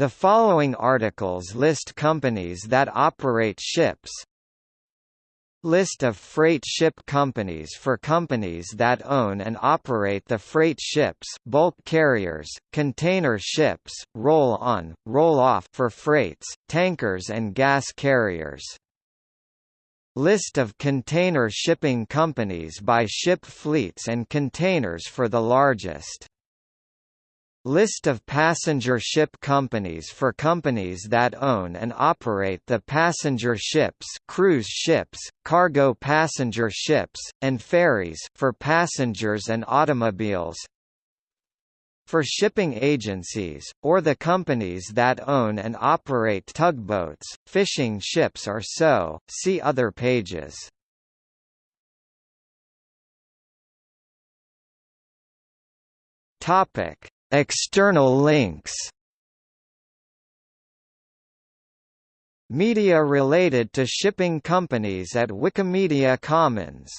The following articles list companies that operate ships. List of freight ship companies for companies that own and operate the freight ships bulk carriers, container ships, roll-on, roll-off for freights, tankers and gas carriers. List of container shipping companies by ship fleets and containers for the largest List of passenger ship companies for companies that own and operate the passenger ships cruise ships, cargo passenger ships, and ferries for passengers and automobiles for shipping agencies, or the companies that own and operate tugboats, fishing ships or so, see other pages. Topic External links. Media related to shipping companies at Wikimedia Commons